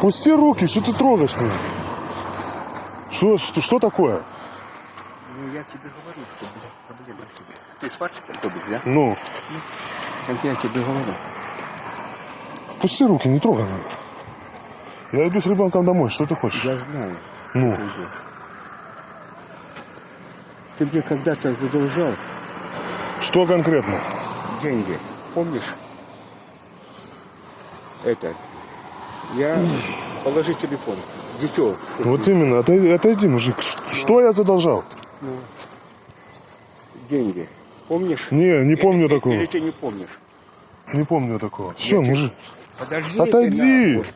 Пусти руки, что ты трогаешь меня? Что, что, что такое? Ну, я тебе говорю, что, блядь, проблема в тебе. Ты сварщик автобус, да? Ну, Как я тебе говорю. пусти руки, не трогай меня. Я иду с ребенком домой, что ты хочешь? Я знаю, Ну. Ты мне когда-то задолжал что конкретно? деньги. Помнишь? Это. Я положи телефон. Дитё. Вот именно, отойди, отойди мужик. Что я задолжал? Деньги. Помнишь? Не, не помню Или такого. ты не помнишь? Не помню такого. Все, тебе- мужик, Подожди. ты отойди. нахуй.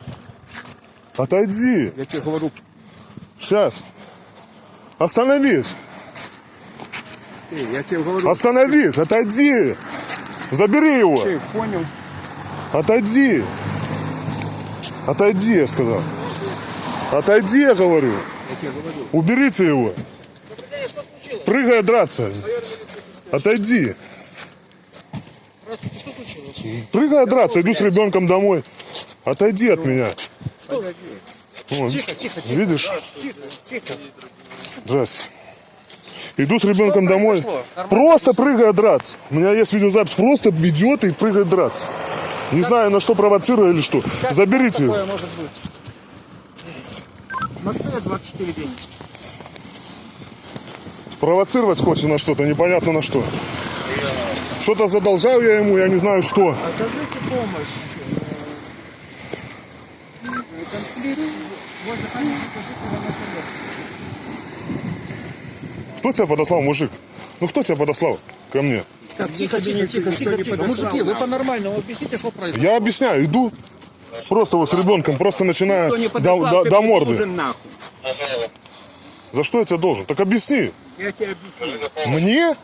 Отойди. Я тебе говорю, Сейчас. Остановись. ты, я тебе говорю, Остановись. Отойди. Забери его. ты понял? Отойди. Отойди, я сказал. Отойди, я говорю. Я говорю. Уберите его. Прыгай драться. Отойди. Прыгай драться. Иду с ребенком домой. Отойди от меня. Тихо, тихо, тихо. Видишь? Тихо. Здрасте. Иду с ребенком домой. Просто прыгая драться. У меня есть видеозапись. Просто идет и прыгает драться. Не знаю, на что провоцирую или что. Как Заберите его. такое может быть? Москве 24 день. Провоцировать хочет на что-то, непонятно на что. Что-то задолжал я ему, я не знаю что. Окажите помощь. Конфликт возле памятника жителя на Кто тебя подослал, мужик? Ну кто тебя подослал ко мне? Так, тихо, тихо, тихо, тихо, тихо. Мужики, вы по-нормальному объясните, что происходит. Я объясняю, иду. Просто вот с ребенком, просто начинаю до, до- до морды. За что я тебе должен? Так объясни. Я тебе объясню. Мне?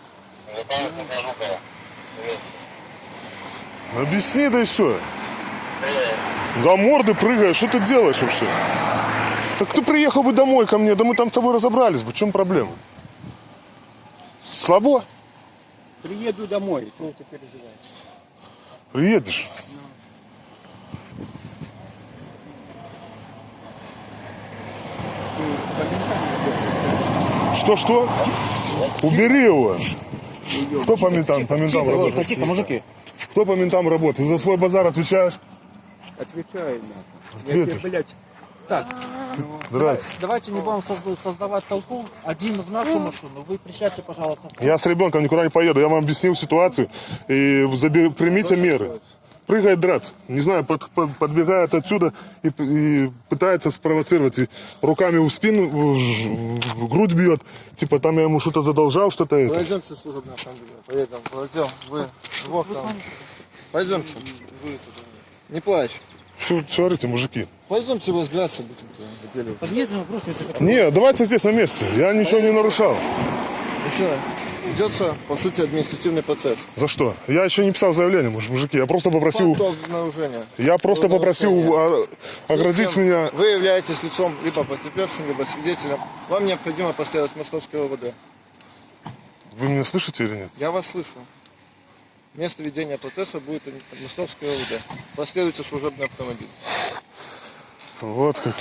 Объясни, да и все. До морды прыгаешь, что ты делаешь вообще? Так ты приехал бы домой ко мне, да мы там с тобой разобрались бы, в чем проблема? Слабо? Приеду домой, что ты переживаешь? Приедешь. Что-что? Убери его. Кто по ментам, по ментам Тихо, работает? тихо, мужики. Кто по ментам работает? За свой базар отвечаешь? Отвечаю нахуй. Я тебе, блядь, Так, Здрасте. давайте не будем созда- создавать толпу. Один в нашу машину. Вы присядьте, пожалуйста. Я с ребенком никуда не поеду. Я вам объяснил ситуацию. И заби- примите меры. Прыгает драться. Не знаю, под- под- подбегает отсюда и, и пытается спровоцировать. И руками в спину, в, в грудь бьет. Типа там я ему что-то задолжал, что-то это. Пойдемте служебный автомобиль. Поедем, пойдем. Вы, вот там. Пойдемте. Не плачь. Всё, Смотрите, мужики. Пойдемте разбираться будем. Подъедем, вопрос, если это... Не, давайте здесь на месте. Я ничего не нарушал. Еще раз. Ведется, по сути, административный процесс. За что? Я еще не писал заявление, муж- мужики. Я просто попросил... Нарушения. Я просто попросил оградить меня. Вы являетесь лицом либо потерпевшим, либо свидетелем. Вам необходимо поставить московское ОВД. Вы меня слышите или нет? Я вас слышу. Место ведения процесса будет московское ОВД. Последуйте служебный автомобиль. Вот как.